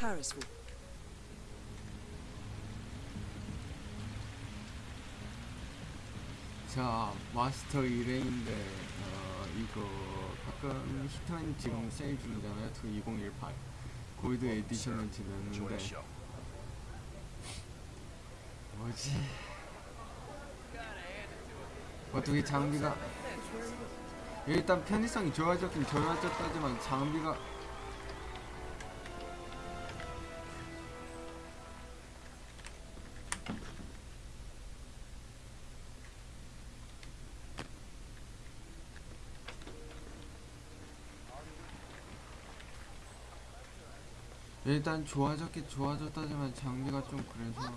Harrisville. 자 마스터 1회인데 어, 이거 가끔 히트맨 지금 세일 중이잖아요. 2018 골드 에디션을 지냈는데. 뭐지? 어떻게 장비가 일단 편의성이 좋아졌긴 좋아졌다지만 장비가 일단 좋아졌긴 좋아졌다지만 장비가 좀 그래서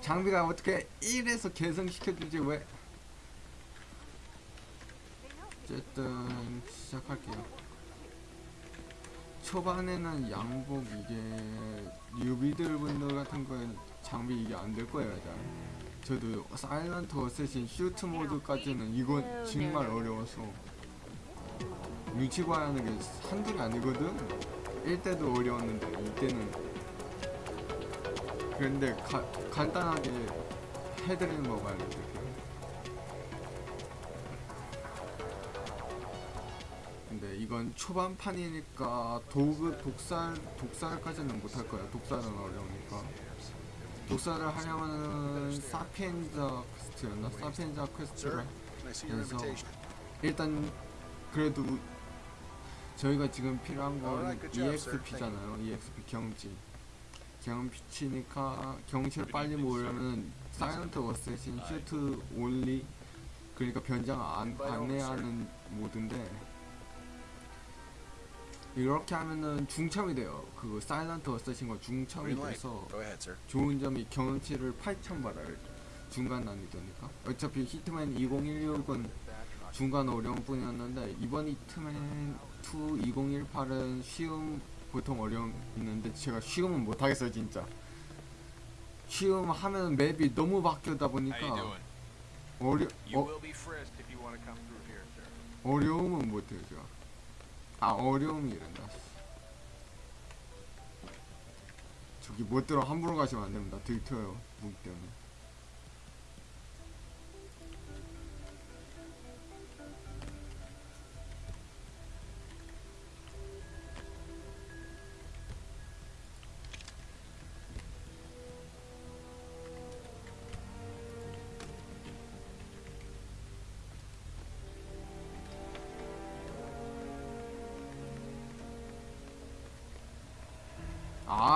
장비가 어떻게 1에서 개성시켜주지 왜? 어쨌든 시작할게요. 초반에는 양복 이게 유비들 분들 같은 거엔 장비 이게 안 될 거예요 잘 저도 사일런트 어쌔신 슈트 모드까지는 이건 정말 어려워서. 눈치 봐야 하는 게 한둘이 아니거든 1때도 어려웠는데 2때는. 그런데 가, 간단하게 해드리는 거 봐야 돼 근데 이건 초반판이니까 도구 독살 독살까지는 못할 거야 독살은 어려우니까. 독살을 하려면은 사피엔자 quest였나? 사피엔자 quest를 invitation. 일단 그래도 저희가 지금 필요한 건. EXP잖아요. EXP 경지. 경험치니까 경치를 빨리 모으려면 Silent Assassin Suit Only 그러니까 변장 안, 안 해야 하는 모드인데 이렇게 하면은 중첩이 돼요. 그 Silent Assassin과 중첩이. 돼서. 좋은 점이 경험치를 8,000 받아요. 중간 난이도니까. 어차피 히트맨 2016은 중간 어려운 뿐이었는데 이번 히트맨 2 2018은 쉬움 보통 어려움 있는데 제가 쉬움은 못하겠어요 진짜. 쉬움 하면 맵이 너무 바뀌다 보니까? 어려 어. 어려움은 못해요 제가. 아 어려움이 이른다. 저기 못 들어 함부로 가시면 안 됩니다. 들켜요 무기 때문에.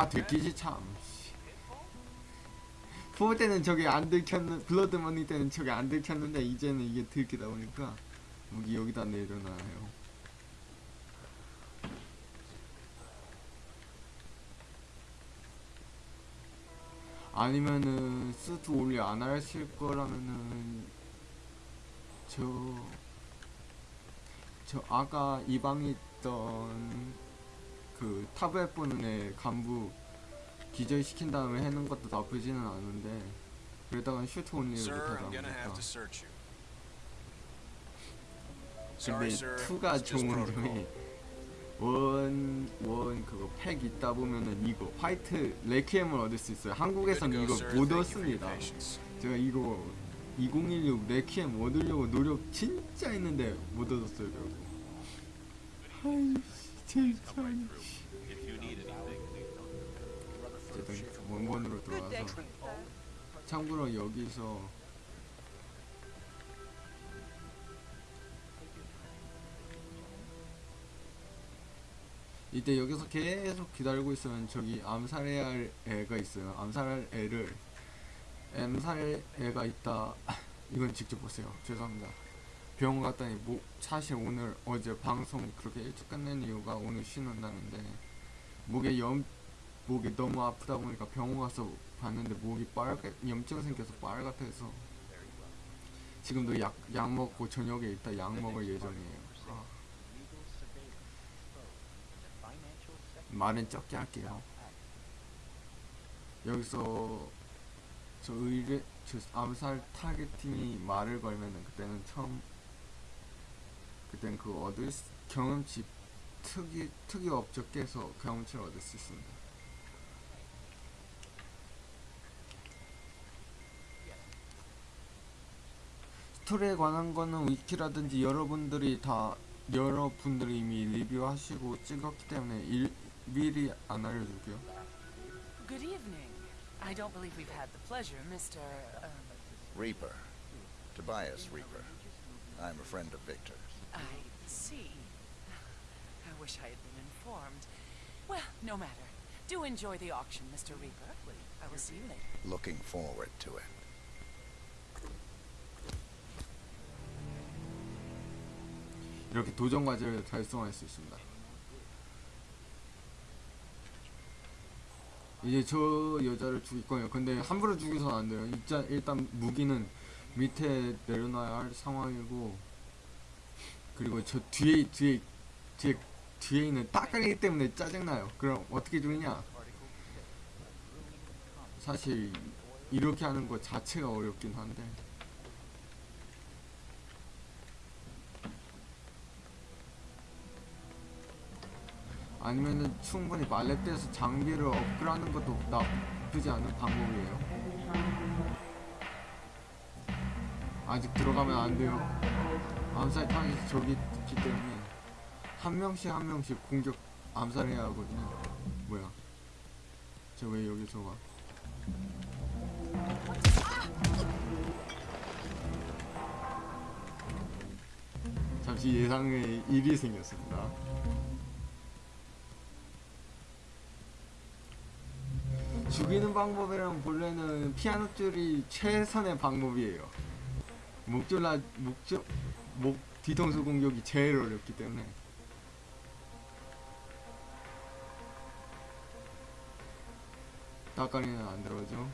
아 들키지 참. 씨. 푸어 때는 저게 안 들켰는 Blood Money 때는 저게 안 들켰는데 이제는 이게 들키다 보니까 무기 여기다 내려놔요. 아니면은 Suit Only 안 하실 거라면은 저 저 아까 이 방에 있던 그 탑에 애 간부 기절시킨 다음에 해는 것도 나쁘지는 않은데 그러다가 슈트 온리를 Sir, 못하다. 근데 Sorry, sir. 2가 It's just 좋은. 점이 원, 원 그거 팩 있다 보면은 이거 화이트 레퀴엠을 얻을 수 있어요 go, 이거. 못 얻습니다. 제가 이거 2016 레퀴엠 얻으려고 노력 진짜 했는데 못 얻었어요 결국 아이씨 anything. 어쨌든 원본으로 들어와서 참고로 여기서 이때 여기서 계속 기다리고 있으면 저기 암살해야 할 애가 있어요. 암살할 애를 암살 애가 있다. 이건 직접 보세요. 죄송합니다 병원 갔더니 뭐 사실 오늘 어제 방송 그렇게 일찍 끝낸 이유가 오늘 쉬는 날인데 목에 염 목이 너무 아프다 보니까 병원 가서 봤는데 목이 빨개 염증 생겨서 빨갛해서 지금도 약, 약 먹고 저녁에 이따 약 먹을 예정이에요 아. 말은 적게 할게요 여기서 저 의뢰 저 암살 targeting이 말을 걸면은 그때는 처음 그땐 그 얻을 수- 경험치 특이 특이 업적에서 경험치를 얻을 수 있습니다. 스토리에 관한 거는 위키라든지 여러분들이 다 여러분들이 이미 리뷰하시고 찍었기 때문에 일, 미리 안 알려줄게요. Good evening. I don't believe we've had the pleasure, Mr. Um, Reaper. Tobias Reaper. I'm a friend of Victor's. I see. I wish I had been informed. Well, no matter. Do enjoy the auction, Mr. Reaper. I will see you later. Looking forward to it. 이렇게 도전 과제를 달성할 수 있습니다. 이제 저 여자를 죽일 거예요. 근데 함부로 죽여서는 안 돼요. 일단, 일단 무기는 밑에 내려놔야 할 상황이고 그리고 저 뒤에 뒤에 뒤에 뒤에 있는 따까리 때문에 짜증나요. 그럼 어떻게 죽이냐? 사실 이렇게 하는 것 자체가 어렵긴 한데 아니면은 충분히 말렛대에서 장비를 업그레이드하는 것도 나쁘지 않은 방법이에요. 아직 들어가면 안 돼요. 암살 타깃이 저기 있기 때문에 한 명씩 한 명씩 공격 암살해야 하거든요. 뭐야? 저왜 여기서 와? 잠시 예상의 일이 생겼습니다. 죽이는 방법이란 본래는 피아노 줄이 최선의 방법이에요. 목줄라 목줄 목 뒤통수 공격이 제일 어렵기 때문에 따까리는 안 들어오죠.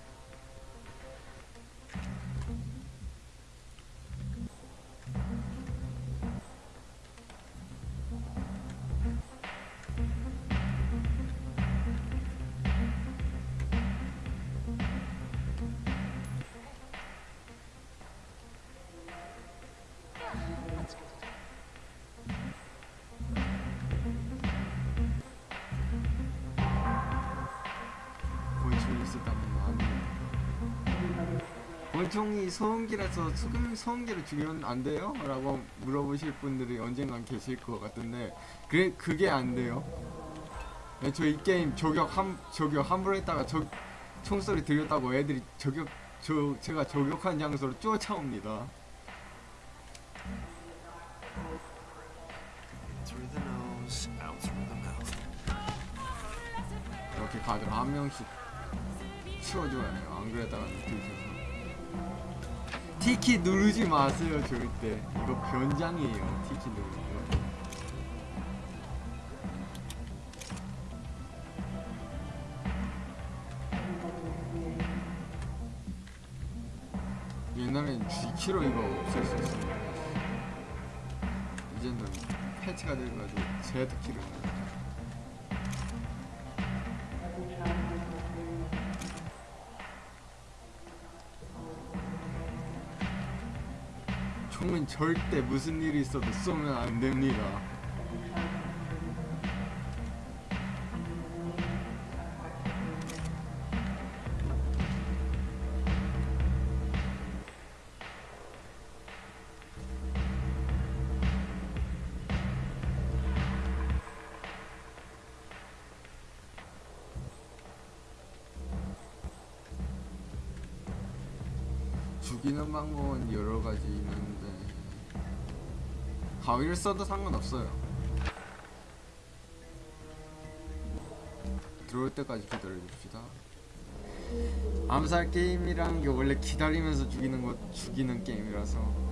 권총이 소음기라서 소금 소음기를 죽이면 안 돼요? 라고 물어보실 분들이 언젠간 계실 것 같은데 그게 그게 안 돼요. 네, 저이 게임 저격 함 저격 함부로 했다가 저 총소리 들렸다고 애들이 저격 저 제가 저격한 장소로 쫓아옵니다. 이렇게 가드를 한 명씩 치워줘야 해요. 안 그랬다가 들켜서. 티키 누르지 마세요, 절대. 이거 변장이에요, 티키 누르는 거. 옛날엔 G키로 이거 없앨 수 있었는데 이제는 패치가 돼가지고 Z키로 절대 무슨 일이 있어도 쏘면 안 됩니다. 가위를 써도 상관없어요. 들어올 때까지 기다려줍시다. 암살 게임이라는 게 원래 기다리면서 죽이는 것 죽이는 게임이라서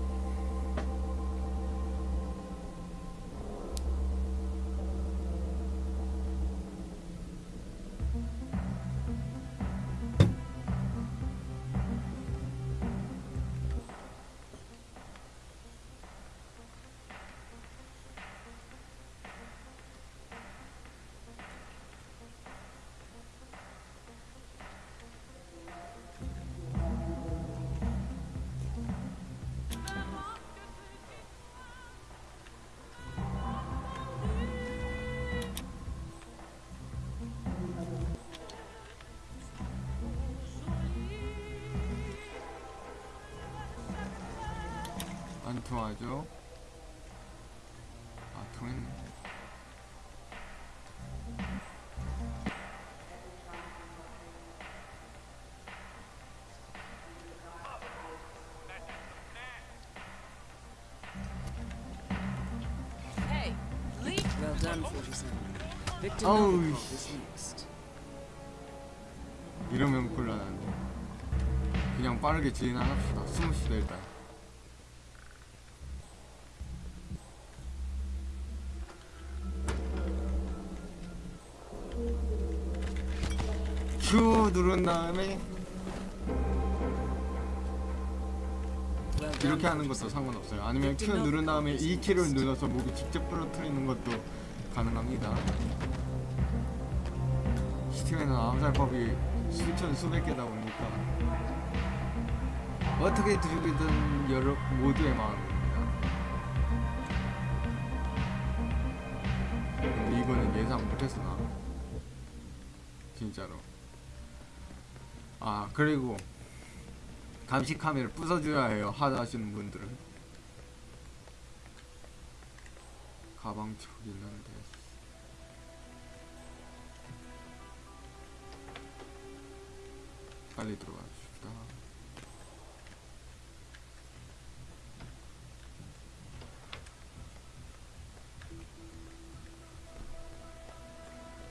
leave. Well done, 47. Victor Oh, Novikov sh- is next. 이러면 곤란한데. 그냥 빠르게 진행합시다. 숨읍시다 일단. 누른 다음에 이렇게 하는 것도 상관없어요. 아니면 Q 누른 다음에 E 키를 눌러서 목을 직접 부러뜨리는 것도 가능합니다. 스팀에는 암살법이 수천 수백 개다 보니까 어떻게 들이든 여러 모두의 마음입니다. 근데 이거는 예상 못해서 나 진짜로. 아 그리고 감시 카메라 부숴줘야 해요 하다 하시는 분들은. 가방 있는데. 빨리 들어가 줍시다.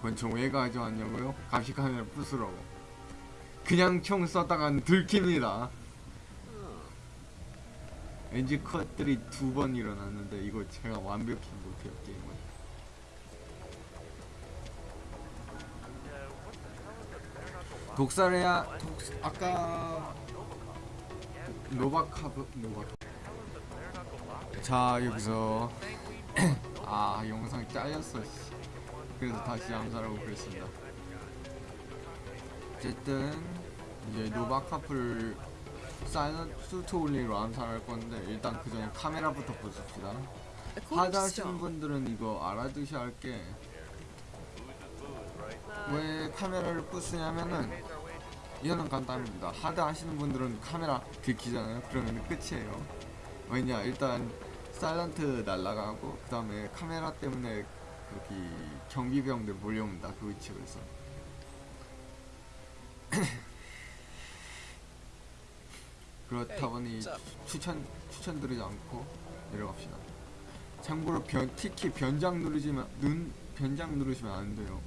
권총 왜 가져왔냐고요? 감시 카메라 부수라고 그냥 총 쐈다가는 들킵니다. 엔지 컷들이 두 번 일어났는데 이거 제가 완벽히 못해요 게임을. 독살해야 독 아까 노바카브 노바 자 여기서. 아 영상이 잘렸어 씨. 그래서 다시 암살하고 그랬습니다 어쨌든 이제 노바카프를 사이먼 수트 올리로 암살할 건데 일단 그 전에 카메라부터 하시는 star. 분들은 이거 알아두셔야 할 게 왜 카메라를 부수냐면은 이거는 간단합니다. 하다 하시는 분들은 카메라 들키잖아요. 그러면 끝이에요. 왜냐 일단 사일런트 날라가고 그 다음에 카메라 때문에 여기 경비병들 몰려옵니다. 그 위치에서. 그렇다 보니 추천 추천드리지 않고 내려갑시다. 참고로 변 특히 변장 누르지만 눈 변장 누르시면 안 돼요.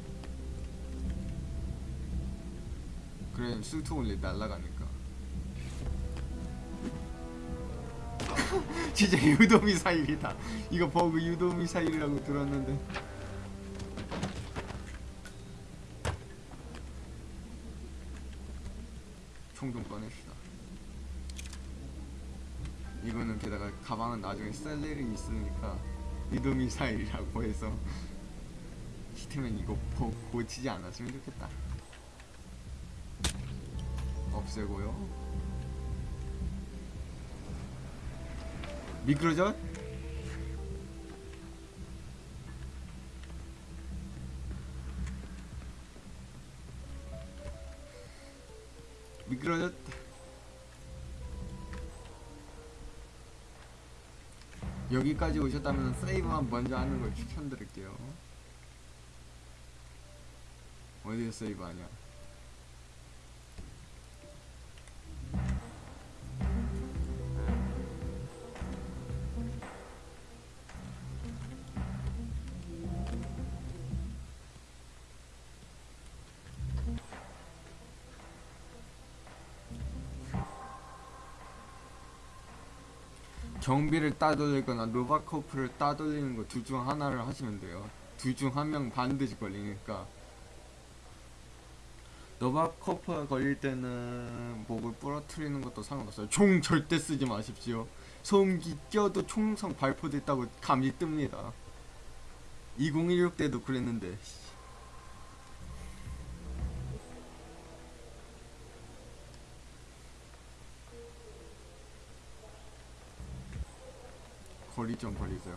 그래 수트 올리 날라가니까. 진짜 유도 미사일이다. 이거 버그 유도 미사일이라고 들었는데. 총 좀 꺼냅시다. 이거는 게다가 가방은 나중에 셀 일이 있으니까 유도 미사일이라고 해서 히트맨 이거 고, 고치지 않았으면 좋겠다. 없애고요. 미끄러져? 미끄러졌다. 여기까지 오셨다면 세이브만 먼저 하는 걸 추천드릴게요. 어디에 세이브 하냐? 경비를 따돌리거나 노바코프를 따돌리는 거 둘 중 하나를 하시면 돼요. 둘 중 한 명 반드시 걸리니까. 노바코프가 걸릴 때는 목을 부러뜨리는 것도 상관없어요. 총 절대 쓰지 마십시오. 소음기 껴도 총성 발포됐다고 감이 뜹니다. 2016 때도 그랬는데. 거리 좀 버리세요.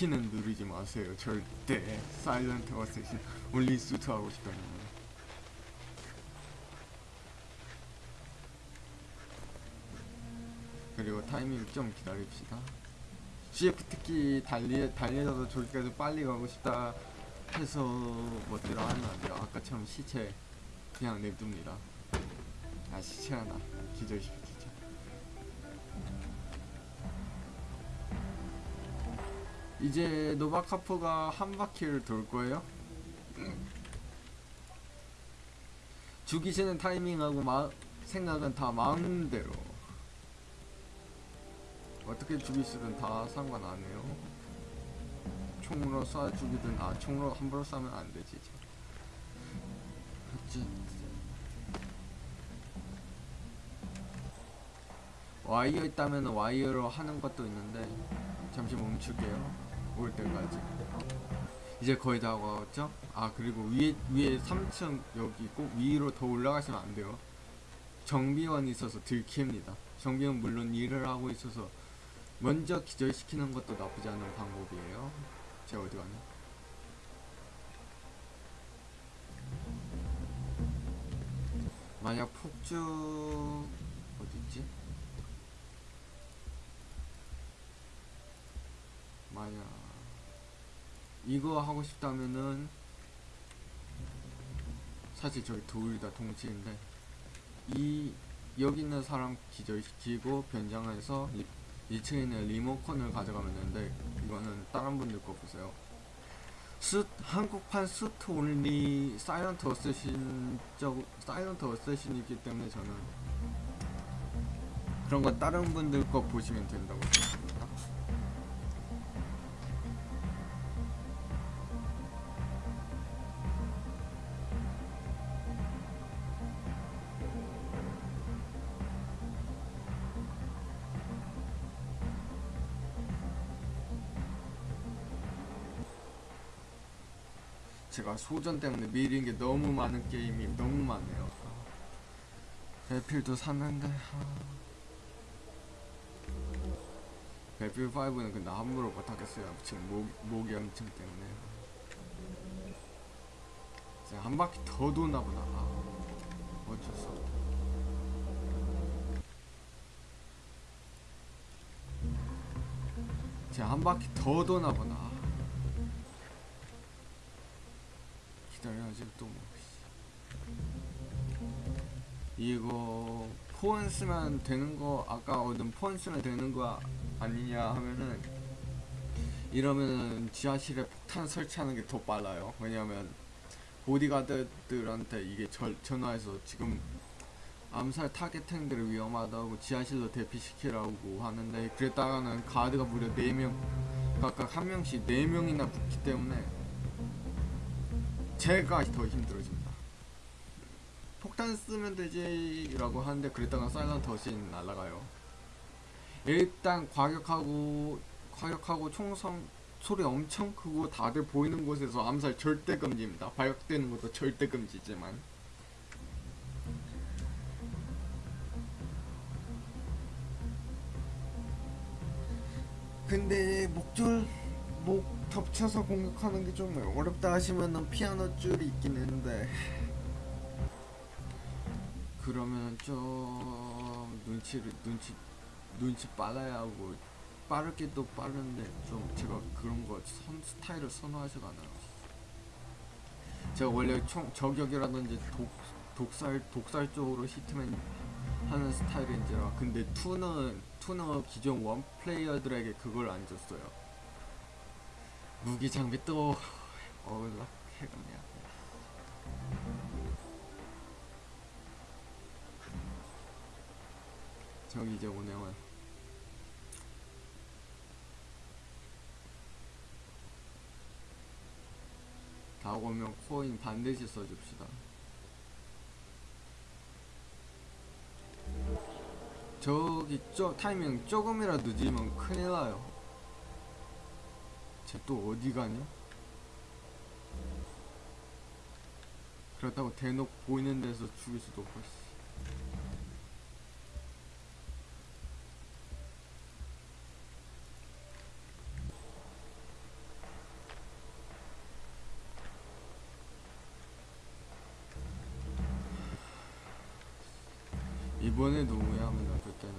키는 누르지 마세요. 절대 사일런트 어쌔신 올리 수트 하고 싶다면. 그리고 타이밍 좀 기다립시다. CF 특히 달리 달리셔서 저기까지 빨리 가고 싶다 해서 멋대로 하면 안 돼요. 아까처럼 시체 그냥 냅둡니다. 아 시체 하나 기절시키 이제 노바카프가 한 바퀴를 돌 거예요. 죽이시는 타이밍하고 마, 생각은 다 마음대로 어떻게 죽이시든 다 상관 안 해요. 총으로 쏴 죽이든 아 총으로 함부로 쏴면 안 되지. 와이어 있다면 와이어로 하는 것도 있는데 잠시 멈출게요. 올 때까지. 이제 거의 다 왔죠? 아 그리고 위에 위에 3층 여기 있고 위로 더 올라가시면 안 돼요. 정비원이 있어서 들킵니다. 정비원 물론 일을 하고 있어서 먼저 기절시키는 것도 나쁘지 않은 방법이에요. 제가 어디 가냐? 만약 폭주 어디 있지? 만약 이거 하고 싶다면은 사실 저기 둘다 동시인데 이 여기 있는 사람 기절시키고 변장해서 리, 2층에 있는 리모컨을 가져가면 되는데 이거는 다른 분들 거 보세요. 수, 한국판 수트 온리 사이런트 어쌔신 적 사이런트 어쌔신이기 때문에 저는 그런 건 다른 분들 거 보시면 된다고 제가 소전 때문에 미린 게 너무 많은 게임이 너무 많네요. 배필도 샀는데 아. 배필 5는 근데 함부로 못하겠어요. 지금 목, 목염증 때문에. 제가 한 바퀴 더 도나 보다. 아, 어쩔 수 없다. 제가 한 바퀴 더 도나 보다. 아. 기다려야지 또 뭐. 이거 폰 쓰면 되는 거 아까 얻은 폰 쓰면 되는 거 아니냐 하면은 이러면은 지하실에 폭탄 설치하는 게 더 빨라요. 왜냐면 보디가드들한테 이게 절, 전화해서 지금 암살 타겟팅들이 위험하다고 지하실로 대피시키라고 하는데 그랬다가는 가드가 무려 4명 각각 한 명씩 4명이나 붙기 때문에 제가 더 힘들어집니다. 폭탄 쓰면 되지 라고 하는데 그랬다가 사일런트 어신 날아가요. 일단 과격하고 과격하고 총성 소리 엄청 크고 다들 보이는 곳에서 암살 절대 금지입니다. 발각되는 것도 절대 금지지만 근데 목줄 목 덮쳐서 공격하는 게 좀 어렵다 하시면은 피아노 줄이 있긴 있는데 그러면 좀 눈치를 눈치 눈치 빨라야 하고 빠르게도 빠른데 좀 제가 그런 거 선 스타일을 선호하지가 않아요. 제가 원래 총 저격이라든지 독 독살 독살 쪽으로 히트맨 하는 스타일인지라 근데 투는 투는 기존 원 플레이어들에게 그걸 안 줬어요. 무기 장비 또 어울라 해가네요. 저기 이제 오네요. 다 오면 코인 반드시 써줍시다. 저기 쪼 타이밍 조금이라도 늦으면 큰일 나요. 쟤 또 어디 가냐? 그렇다고 대놓고 보이는 데서 죽일 수도 없고 씨. 이번에도 후회합니다 그때는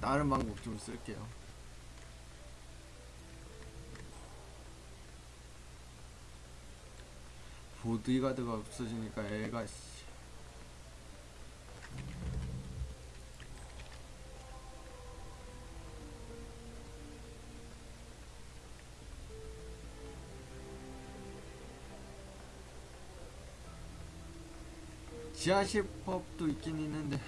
다른 방법 좀 쓸게요 보디가드가 없어지니까 애가 씨. 지하실법도 있긴 있는데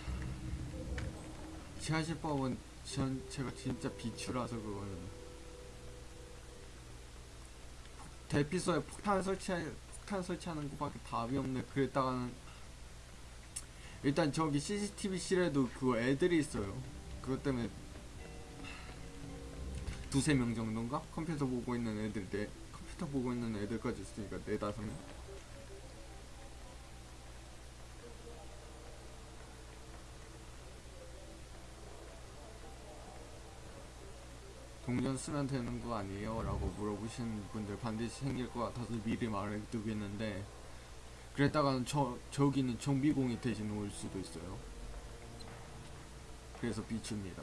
지하실법은 전 제가 진짜 비추라서 그거는 대피소에 폭탄 설치 폭탄 설치하는 것밖에 답이 없네. 그랬다가는 일단 저기 CCTV실에도 그거 애들이 있어요. 그것 때문에 두세 명 정도인가? 컴퓨터 보고 있는 애들 네 컴퓨터 보고 있는 애들까지 있으니까 네 다섯 명 동전 쓰면 되는 거 아니에요? 라고 물어보시는 분들 반드시 생길 것 같아서 미리 말해두고 있는데 그랬다가는 저, 저기는 정비공이 대신 올 수도 있어요 그래서 비춥니다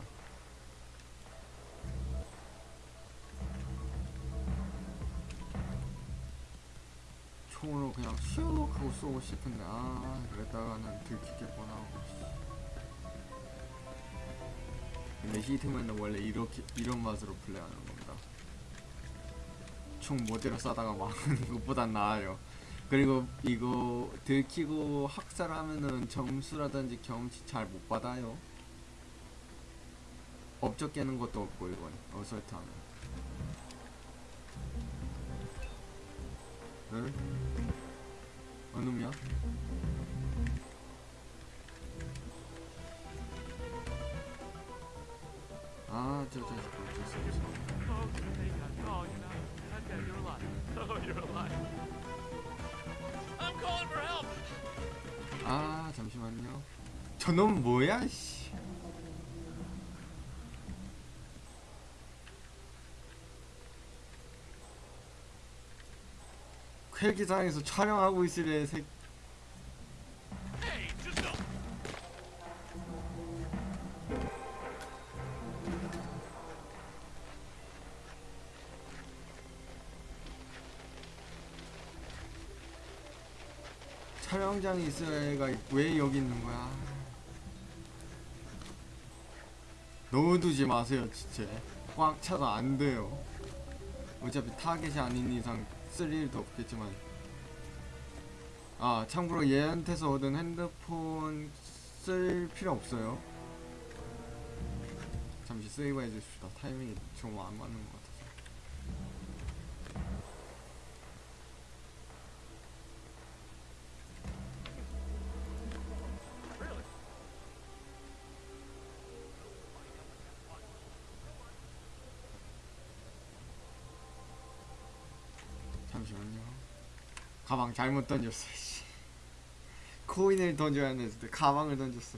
총으로 그냥 슉 하고 쏘고 싶은데 아 그랬다가는 들키겠구나 하고 씨. 근데 히트맨은 원래 이렇게 이런 맛으로 플레이하는 겁니다. 총 모대로 쏴다가 막는 것보단 나아요. 그리고 이거 들키고 학살하면은 점수라든지 경험치 잘 못 받아요. 업적 깨는 것도 없고 이건 어설트 하면. 응? 어느 놈 아, 저, 저, 저, 저, 저, 저. Oh. Oh. Oh. 아, 잠시만요. 저놈 뭐야, 씨. 헬기장에서 촬영하고 있으래, 새. Hey, 애가 왜 여기 있는 거야? 넣어두지 마세요, 진짜. 꽉 차서 안 돼요. 어차피 타겟이 아닌 이상 쓸 일도 없겠지만. 아, 참고로 얘한테서 얻은 핸드폰 쓸 필요 없어요. 잠시 세이브 해주십시다. 타이밍이 좀 안 맞는 것 같아 가방 잘못 던졌어. 씨. 코인을 던져야 했는데 가방을 던졌어.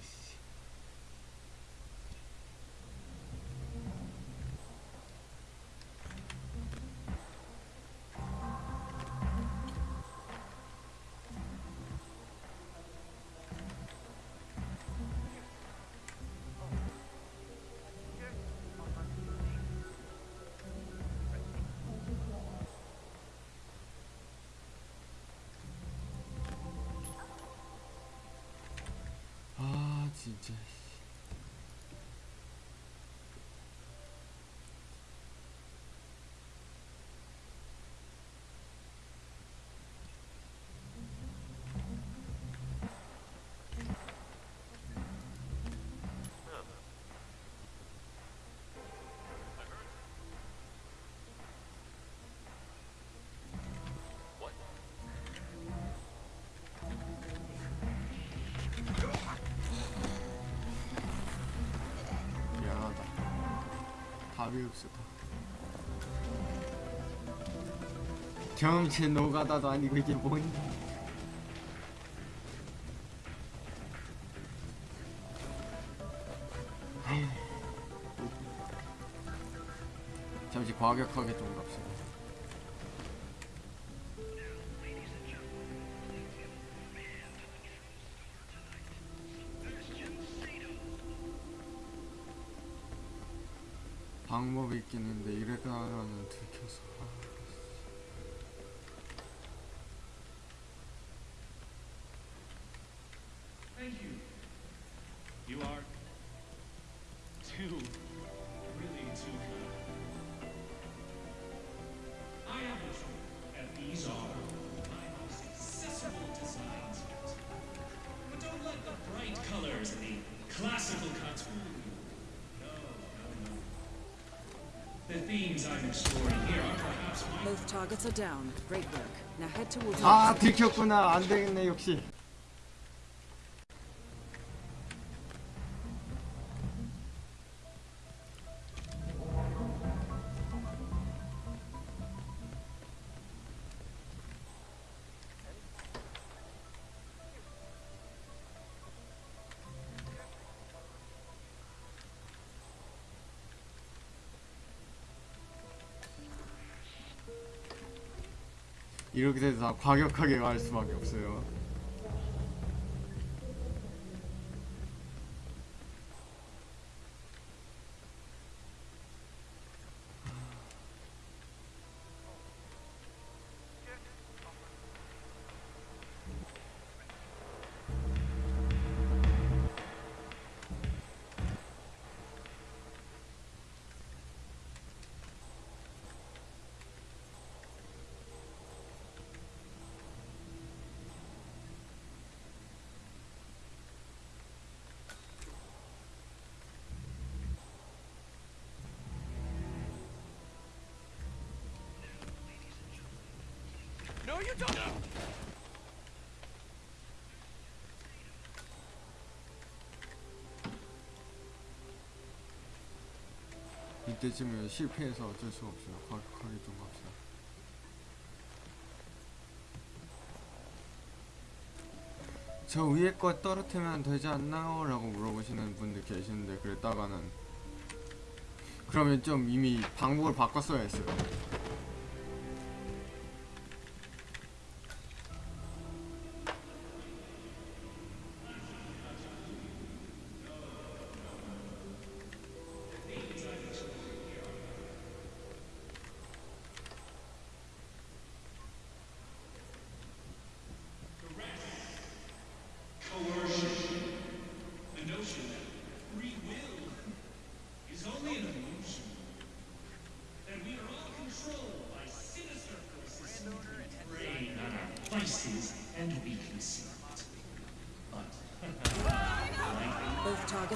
씨. 아 바로 육수다. 경험치 노가다도 아니고 이게 뭔 잠시 과격하게 좀 갑시다. 방법이 있긴 있는데 이래가는 들켜서 아. 들켰구나. 안 되겠네 역시 이렇게 돼서 다 과격하게 갈 수밖에 없어요 No, you don't. 이때쯤에 실패해서 어쩔 수가 없어요 과격하게 좀 갑시다 저 위에 거 떨어뜨리면 되지 않나요? 라고 물어보시는 분들 계시는데 그랬다가는 그러면 좀 이미 방법을 바꿨어야 했어요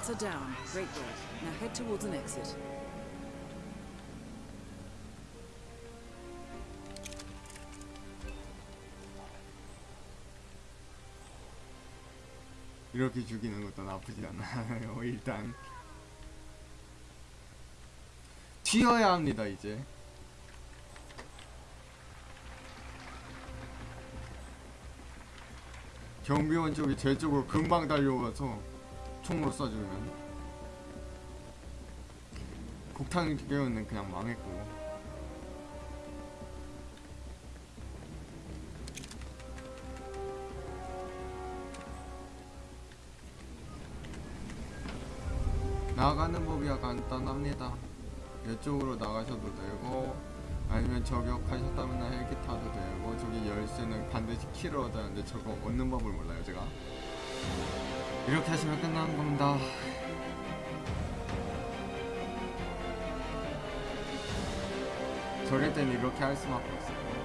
Targets are down. Great work. Now head towards an exit. 이렇게 죽이는 것도 나쁘지 않아요 일단 튀어야 합니다 이제 경비원 쪽이 제 쪽으로 금방 달려와서 총으로 쏴주면 곡탄 경우는 그냥 망했고 나가는 법이 간단합니다. 이쪽으로 나가셔도 되고 아니면 저격하셨다면 헬기 타도 되고 저기 열쇠는 반드시 키를 얻어야 하는데 저거 얻는 법을 몰라요 제가 이렇게 하시면 끝나는 겁니다. 저럴 땐 이렇게 할 수밖에 없어요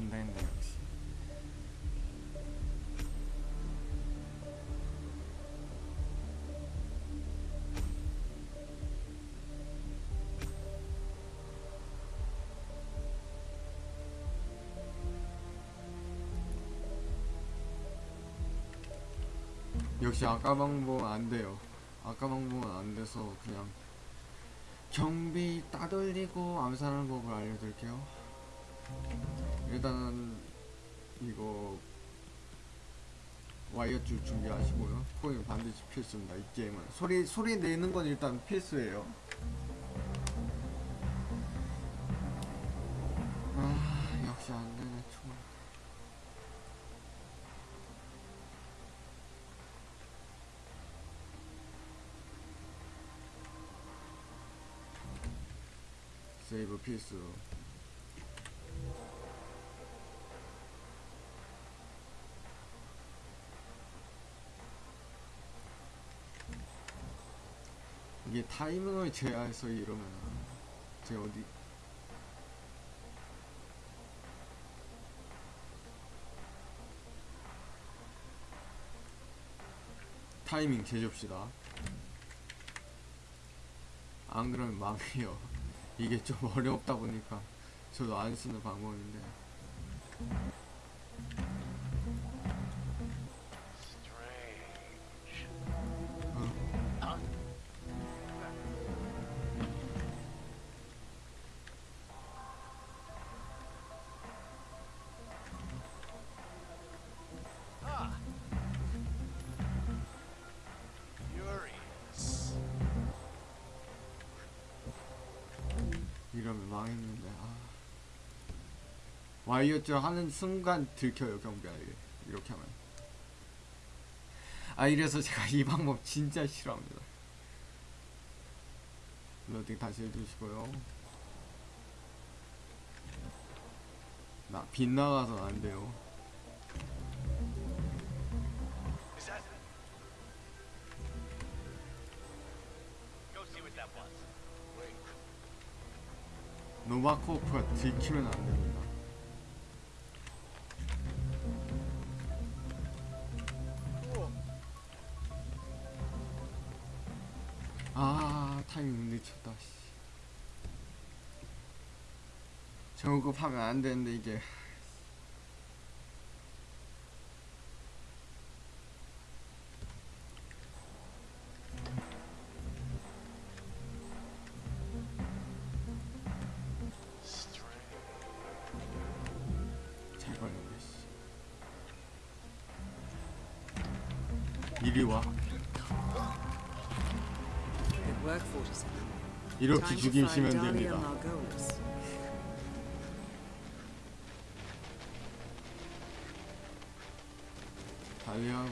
안 되는데 역시. 역시 아까 방법은 안 돼요. 아까 방법은 안 돼서 그냥 경비 따돌리고 암살하는 법을 알려드릴게요. 일단은 이거 와이어 줄 준비하시고요. 코인 반드시 필수입니다. 이 게임은 소리 소리 내는 건 일단 필수예요. 아 역시 안 되네 총알. 세이브 필수. 이게 타이밍을 제어해서 이러면 제가 어디 타이밍 제줍시다. 안 그러면 망해요. 이게 좀 어렵다 보니까 저도 안 쓰는 방법인데 와이어줄 하는 순간 들켜요 경비알게 이렇게 하면 아 이래서 제가 이 방법 진짜 싫어합니다 로딩 다시 해주시고요 나 빗나가서 안 돼요 Is that? Go see what that was. Wait. 노바코프가 들키면 안 됩니다 저급하면 안 되는데 이게 잘 걸렸네 씨. 이리 와 Good work, 47. 이렇게 find Dahlia 됩니다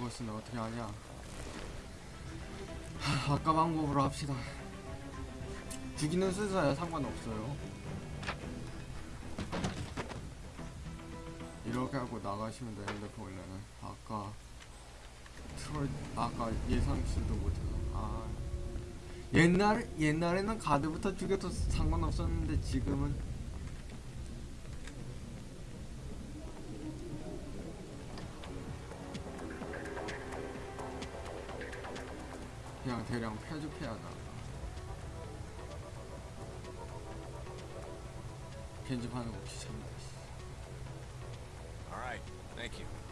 것은 어떻게 하냐? 하, 아까 방법으로 합시다. 죽이는 순서야 상관없어요. 이렇게 하고 나가시면 되는데 보이면은 아까 트롤 아까 예상치도 못해서. 아. 옛날 옛날에는 가드부터 죽여도 상관없었는데 지금은 대량 나 편집하는 거 귀찮다 씨. All right, thank you.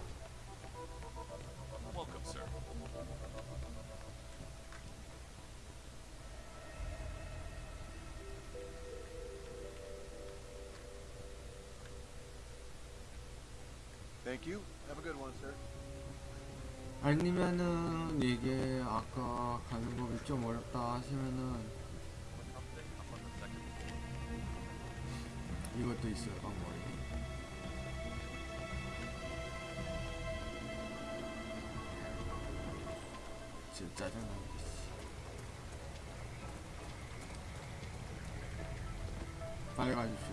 아니면은 이게 아까 가는 법이 좀 어렵다 하시면은 이것도 있어요 방법이 진짜 짜증나게 씨. 빨리 가줍시다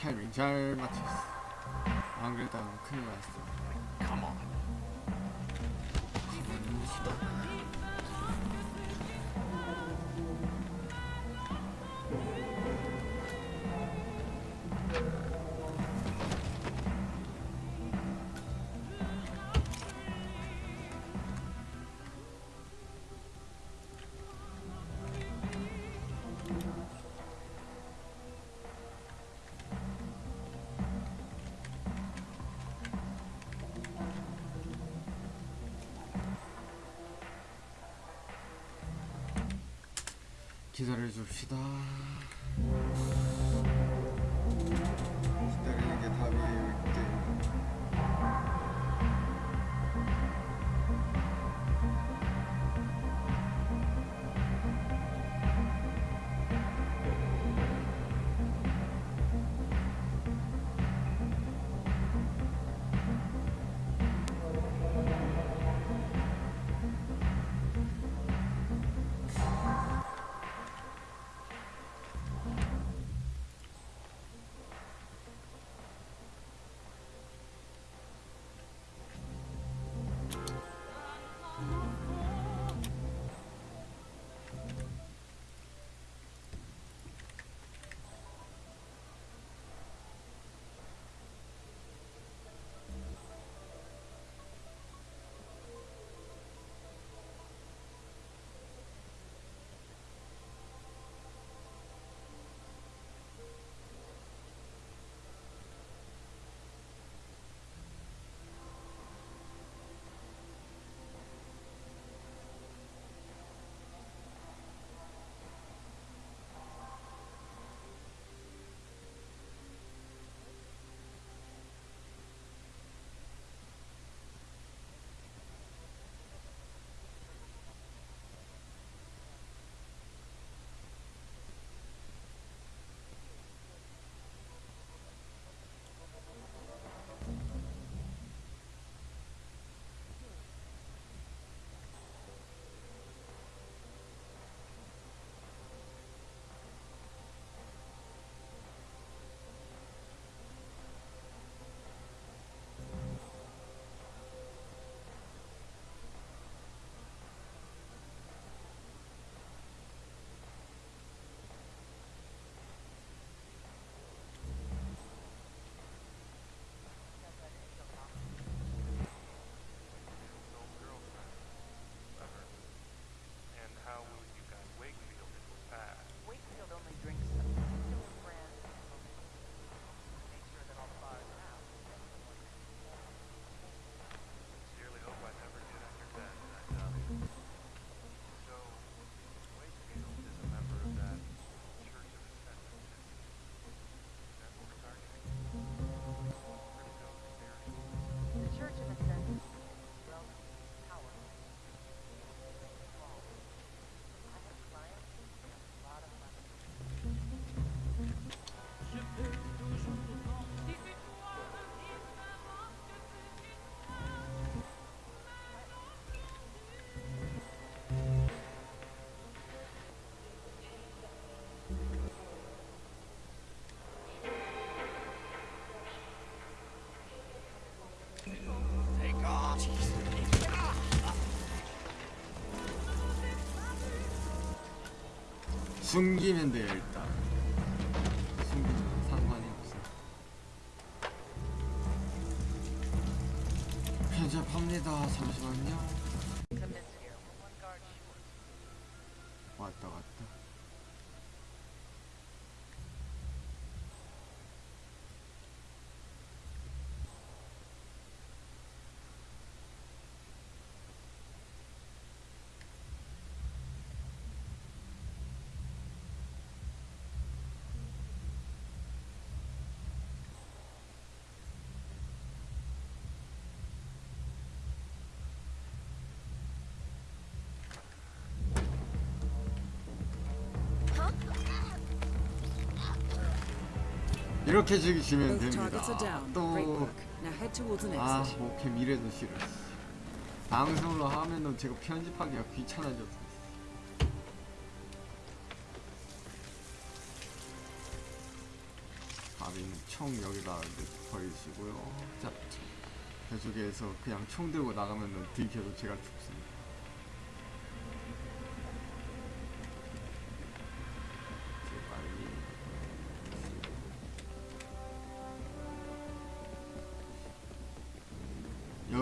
타이밍 잘 맞췄어. 안 그랬다면 큰일 났어. 기다려 줍시다. 숨기면 일단. 이렇게 Both 됩니다. 또 아. 오케이 미래도 싫어. 방송으로 하면은 제가 편집하기가 귀찮아졌어. 총 여기다 버리시고요. 자, 저쪽에서 그냥 총 들고 나가면은 들켜서 제가 죽습니다.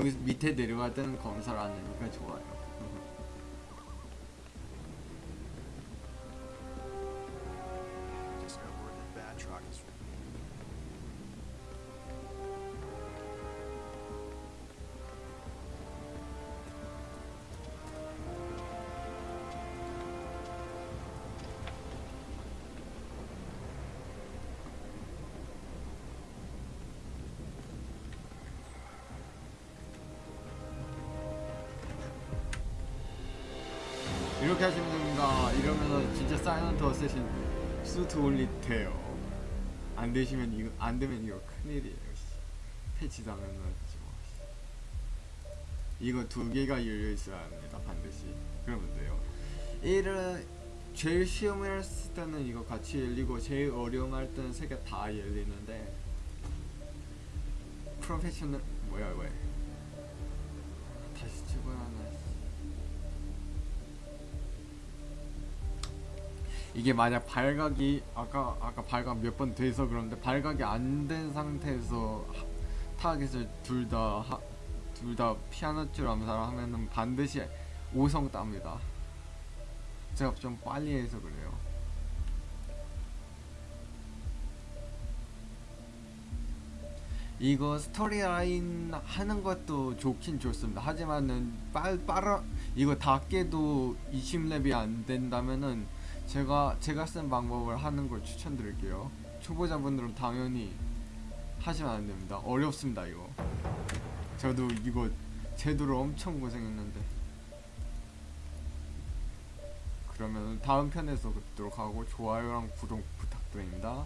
여기 밑에 내려갈 때는 검사를 안 하니까 좋아요. 됩니다. 이러면은 진짜 사이런트 어쌔신 수트 올리 돼요. 안 되시면 이거 안 되면 이거 큰일이에요. 씨. 패치 당하면 지 뭐. 씨. 이거 두 개가 열려 있어야 합니다. 반드시. 그러면 돼요. 이를 제일 쉬움을 했을 때는 이거 같이 열리고 제일 어려움 할 때는 세 개 다 열리는데 프로페셔널 뭐야 왜 이게 만약 발각이 아까 아까 발각 몇 번 돼서 그런데 발각이 안 된 상태에서 하- 타겟을 둘 다 둘 다 피아노 줄 암살을 하면은 반드시 5성 땁니다. 제가 좀 빨리 해서 그래요. 이거 스토리 라인 하는 것도 좋긴 좋습니다. 하지만은 빨 빨라 이거 다 깨도 20렙이 안 된다면은 제가 제가 쓴 방법을 하는 걸 추천드릴게요. 초보자분들은 당연히 하시면 안 됩니다. 어렵습니다 이거. 저도 이거 제대로 엄청 고생했는데. 그러면 다음 편에서 뵙도록 하고 좋아요랑 구독 부탁드립니다.